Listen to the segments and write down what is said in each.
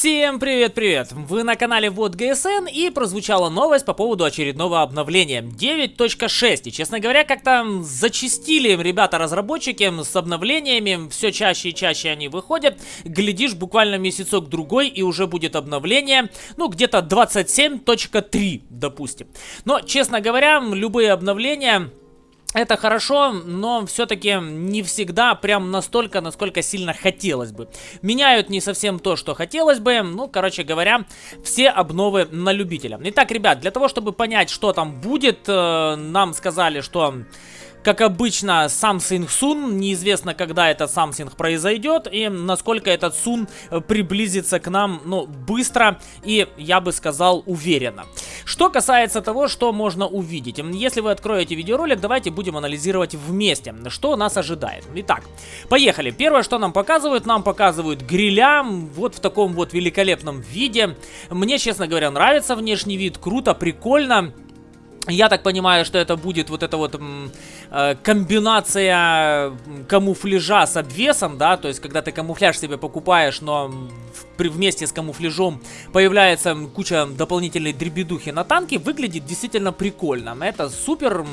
Всем привет-привет! Вы на канале Вот ГСН и прозвучала новость по поводу очередного обновления 9.6. И, честно говоря, как-то зачистили ребята-разработчики с обновлениями, все чаще и чаще они выходят. Глядишь, буквально месяцок-другой и уже будет обновление, ну, где-то 27.3, допустим. Но, честно говоря, любые обновления это хорошо, но все-таки не всегда прям настолько, насколько сильно хотелось бы. Меняют не совсем то, что хотелось бы. Ну, короче говоря, все обновы на любителя. Итак, ребят, для того, чтобы понять, что там будет, э, нам сказали, что как обычно, Samsung Sun. Неизвестно, когда этот Samsung произойдет и насколько этот э, приблизится к нам, ну, быстро и, я бы сказал, уверенно. Что касается того, что можно увидеть. Если вы откроете видеоролик, давайте будем анализировать вместе, что нас ожидает. Итак, поехали. Первое, что нам показывают, нам показывают гриля вот в таком вот великолепном виде. Мне, честно говоря, нравится внешний вид, круто, прикольно. Я так понимаю, что это будет вот эта вот э, комбинация камуфляжа с обвесом, да, то есть когда ты камуфляж себе покупаешь, но при, вместе с камуфляжом появляется куча дополнительной дребедухи на танке, выглядит действительно прикольно. Это супер,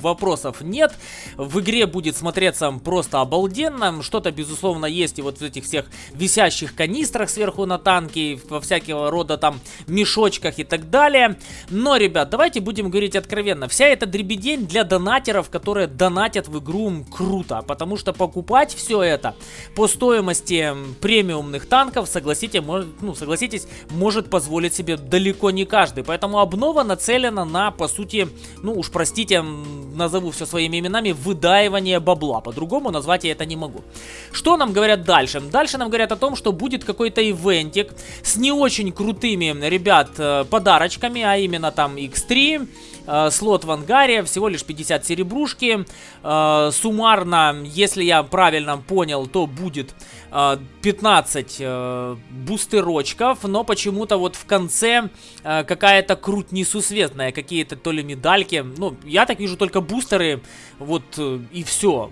вопросов нет. В игре будет смотреться просто обалденно. Что-то, безусловно, есть и вот в этих всех висящих канистрах сверху на танке, во всякого рода там мешочках и так далее. Но, ребят, давайте будем говорить откровенно. Вся эта дребедень для донатеров, которые донатят в игру круто. Потому что покупать все это по стоимости премиумных танков, согласитесь, может, ну, согласитесь, может позволить себе далеко не каждый. Поэтому обнова нацелена на, по сути, ну уж простите, назову все своими именами, выдаивание бабла. По-другому назвать я это не могу. Что нам говорят дальше? Дальше нам говорят о том, что будет какой-то ивентик с не очень крутыми, ребят, э, подарочками, а именно там X3, э, слот в ангаре, всего лишь 50 серебрушки. Э, суммарно, если я правильно понял, то будет 15 э, бустерочков, но почему-то вот в конце какая-то круть несусветная, какие-то то ли медальки. Ну, я так вижу только бустеры, вот и все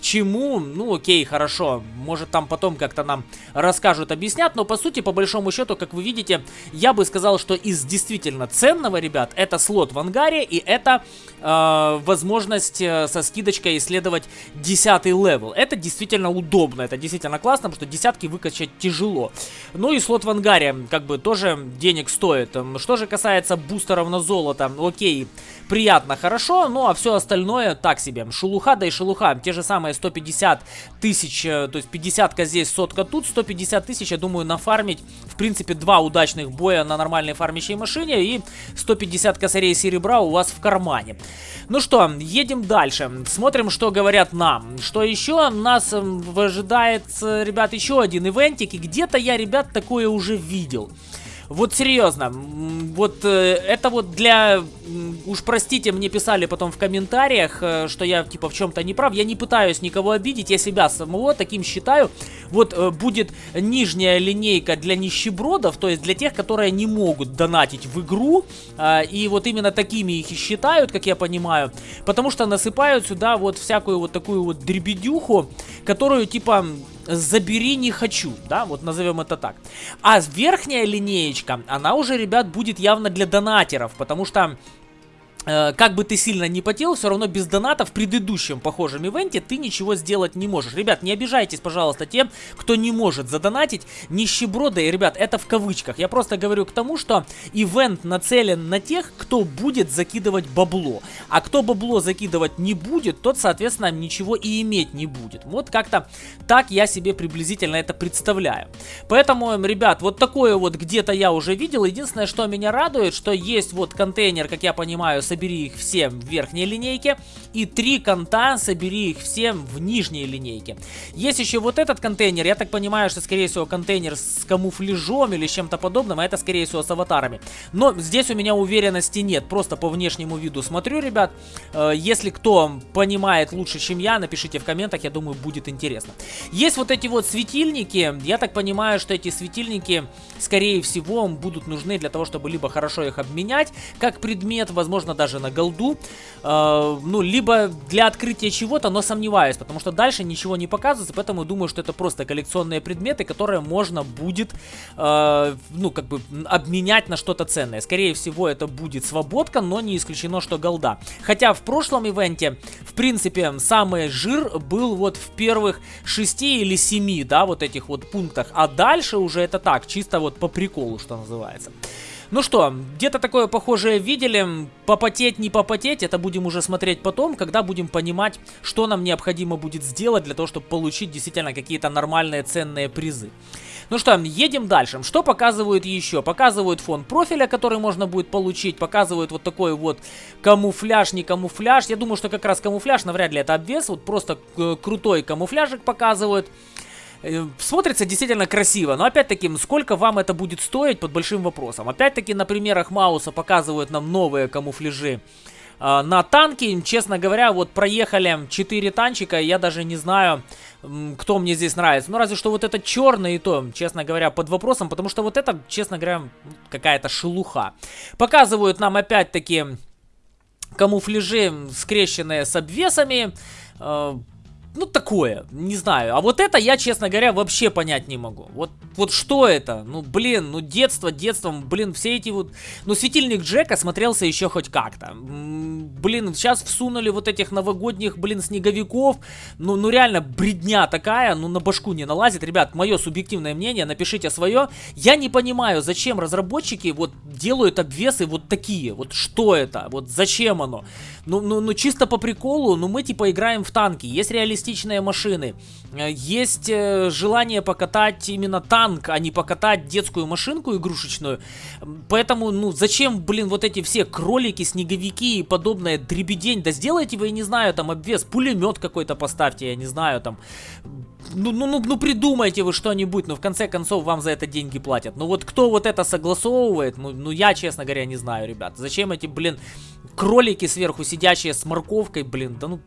чему, ну окей, хорошо, может там потом как-то нам расскажут, объяснят, но по сути, по большому счету, как вы видите, я бы сказал, что из действительно ценного, ребят, это слот в ангаре и это э, возможность э, со скидочкой исследовать 10 level. Это действительно удобно, это действительно классно, потому что десятки выкачать тяжело. Ну и слот в ангаре, как бы, тоже денег стоит. Что же касается бустеров на золото, окей, приятно, хорошо, ну а все остальное так себе. Шелуха, да и шелуха, те же самые 150 тысяч, э, то есть 50 здесь, сотка тут, 150 тысяч, я думаю, нафармить, в принципе, два удачных боя на нормальной фармящей машине и 150 косарей серебра у вас в кармане. Ну что, едем дальше, смотрим, что говорят нам. Что еще? Нас ожидает, ребят, еще один ивентик, и где-то я, ребят, такое уже видел. Вот серьезно, вот э, это вот для... Уж простите, мне писали потом в комментариях, э, что я типа в чем-то не прав. Я не пытаюсь никого обидеть, я себя самого таким считаю. Вот э, будет нижняя линейка для нищебродов, то есть для тех, которые не могут донатить в игру. Э, и вот именно такими их и считают, как я понимаю. Потому что насыпают сюда вот всякую вот такую вот дребедюху, которую типа забери не хочу, да, вот назовем это так. А верхняя линеечка, она уже, ребят, будет явно для донатеров, потому что как бы ты сильно не потел, все равно без доната в предыдущем похожем ивенте ты ничего сделать не можешь. Ребят, не обижайтесь, пожалуйста, тем, кто не может задонатить. Нищеброды, ребят, это в кавычках. Я просто говорю к тому, что ивент нацелен на тех, кто будет закидывать бабло. А кто бабло закидывать не будет, тот, соответственно, ничего и иметь не будет. Вот как-то так я себе приблизительно это представляю. Поэтому, ребят, вот такое вот где-то я уже видел. Единственное, что меня радует, что есть вот контейнер, как я понимаю, собери их все в верхней линейке. И три конта, собери их все в нижней линейке. Есть еще вот этот контейнер. Я так понимаю, что, скорее всего, контейнер с камуфляжом или с чем-то подобным. А это, скорее всего, с аватарами. Но здесь у меня уверенности нет. Просто по внешнему виду смотрю, ребят. Э, если кто понимает лучше, чем я, напишите в комментах. Я думаю, будет интересно. Есть вот эти вот светильники. Я так понимаю, что эти светильники, скорее всего, будут нужны для того, чтобы либо хорошо их обменять, как предмет, возможно, даже на голду. Э, ну, либо для открытия чего-то, но сомневаюсь, потому что дальше ничего не показывается, поэтому думаю, что это просто коллекционные предметы, которые можно будет, э, ну, как бы, обменять на что-то ценное. Скорее всего, это будет свободка, но не исключено, что голда. Хотя в прошлом ивенте, в принципе, самый жир был вот в первых 6 или 7, да, вот этих вот пунктах, а дальше уже это так, чисто вот по приколу, что называется. Ну что, где-то такое похожее видели. Попотеть, не попотеть, это будем уже смотреть потом, когда будем понимать, что нам необходимо будет сделать для того, чтобы получить действительно какие-то нормальные ценные призы. Ну что, едем дальше. Что показывают еще? Показывают фон профиля, который можно будет получить. Показывают вот такой вот камуфляж, не камуфляж. Я думаю, что как раз камуфляж, навряд ли это обвес. Вот просто э, крутой камуфляжик показывают. Э, смотрится действительно красиво, но опять-таки, сколько вам это будет стоить, под большим вопросом. Опять-таки, на примерах Мауса показывают нам новые камуфляжи э, на танки. Честно говоря, вот проехали 4 танчика, я даже не знаю, кто мне здесь нравится. Ну, разве что вот этот черный и то, честно говоря, под вопросом, потому что вот это, честно говоря, какая-то шелуха. Показывают нам опять-таки камуфляжи, скрещенные с обвесами. Ну, такое, не знаю. А вот это я, честно говоря, вообще понять не могу. Вот, вот что это? Ну, блин, ну, детство, детством, блин, все эти вот... Ну, светильник Джека смотрелся еще хоть как-то. Блин, сейчас всунули вот этих новогодних, блин, снеговиков. Ну, ну, реально, бредня такая, ну, на башку не налазит. Ребят, мое субъективное мнение, напишите свое. Я не понимаю, зачем разработчики вот делают обвесы вот такие. Вот что это? Вот зачем оно? Ну, ну, ну, чисто по приколу, ну, мы, типа, играем в танки. Есть реалистичные реалистичные машины. Э, есть э, желание покатать именно танк, а не покатать детскую машинку игрушечную. Поэтому, ну, зачем, блин, вот эти все кролики, снеговики и подобное дребедень? Да сделайте вы, я не знаю, там обвес, пулемет какой-то поставьте, я не знаю, там... Ну, ну, ну, ну придумайте вы что-нибудь, но в конце концов вам за это деньги платят. Ну вот кто вот это согласовывает, ну, ну я, честно говоря, не знаю, ребят. Зачем эти, блин, кролики сверху сидящие с морковкой, блин, да ну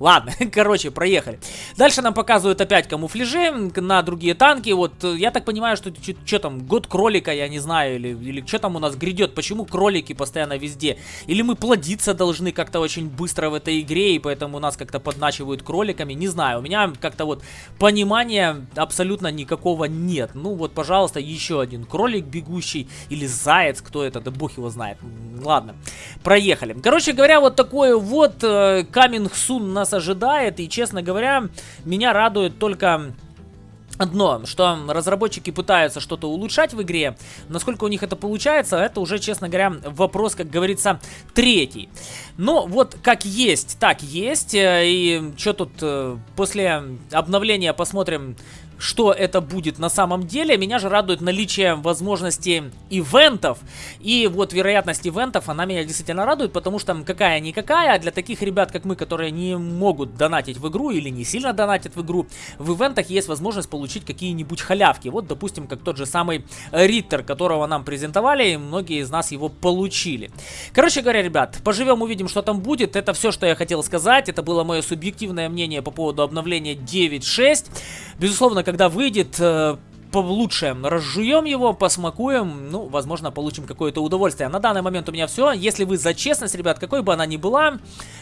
Ладно, короче, проехали. Дальше нам показывают опять камуфляжи на другие танки. Вот, э, я так понимаю, что что там, год кролика, я не знаю, или, или что там у нас грядет. Почему кролики постоянно везде? Или мы плодиться должны как-то очень быстро в этой игре, и поэтому нас как-то подначивают кроликами. Не знаю, у меня как-то вот понимания абсолютно никакого нет. Ну вот, пожалуйста, еще один кролик бегущий, или заяц, кто это, да бог его знает. Ладно, проехали. Короче говоря, вот такой вот э, Coming Soon на нас ожидает. И, честно говоря, меня радует только Одно, что разработчики пытаются что-то улучшать в игре, насколько у них это получается, это уже, честно говоря, вопрос, как говорится, третий. Но вот как есть, так есть, э, и что тут, э, после обновления посмотрим, что это будет на самом деле. Меня же радует наличие возможности ивентов. И вот вероятность ивентов, она меня действительно радует, потому что какая-никакая, для таких ребят, как мы, которые не могут донатить в игру или не сильно донатят в игру, в ивентах есть возможность получить какие-нибудь халявки. Вот, допустим, как тот же самый Риттер, которого нам презентовали, и многие из нас его получили. Короче говоря, ребят, поживем, увидим, что там будет. Это все, что я хотел сказать. Это было мое субъективное мнение по поводу обновления 9.6. Безусловно, когда выйдет, э, лучше разжуем его, посмакуем, ну, возможно, получим какое-то удовольствие. На данный момент у меня все. Если вы за честность, ребят, какой бы она ни была,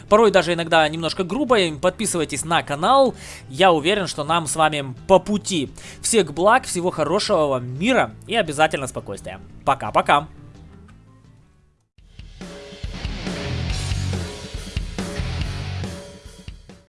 порой даже иногда немножко грубой, подписывайтесь на канал. Я уверен, что нам с вами по пути. Всех благ, всего хорошего вам мира и обязательно спокойствия. Пока-пока.